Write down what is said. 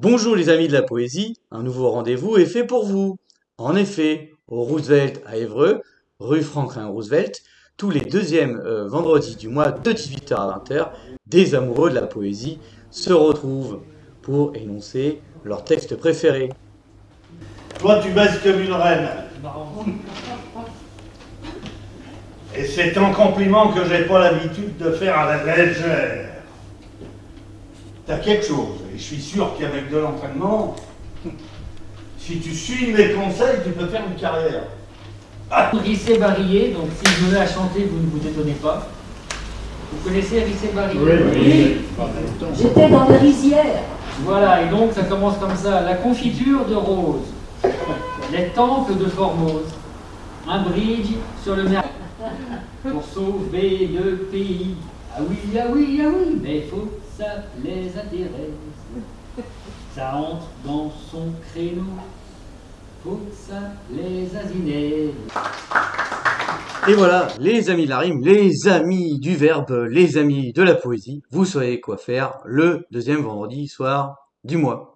Bonjour les amis de la poésie, un nouveau rendez-vous est fait pour vous. En effet, au Roosevelt à Évreux, rue Franklin Roosevelt, tous les deuxièmes euh, vendredis du mois de 18h à 20h, des amoureux de la poésie se retrouvent pour énoncer leur texte préféré. Toi, tu baisses comme une reine. Et c'est un compliment que j'ai pas l'habitude de faire à la légère. T'as quelque chose, et je suis sûr qu'avec de l'entraînement, si tu suis mes conseils, tu peux faire une carrière. Rissé Barillet, donc si je mets à chanter, vous ne vous étonnez pas. Vous connaissez Rissé Barillet Oui, j'étais dans les rizières. Voilà, et donc ça commence comme ça. La confiture de rose, les temples de Formose, un bridge sur le mer pour sauver le pays. Ah oui, ah oui, ah oui, mais faut ça les intéresse. Ça entre dans son créneau, faut ça les asinait. Et voilà, les amis de la rime, les amis du verbe, les amis de la poésie, vous savez quoi faire le deuxième vendredi soir du mois.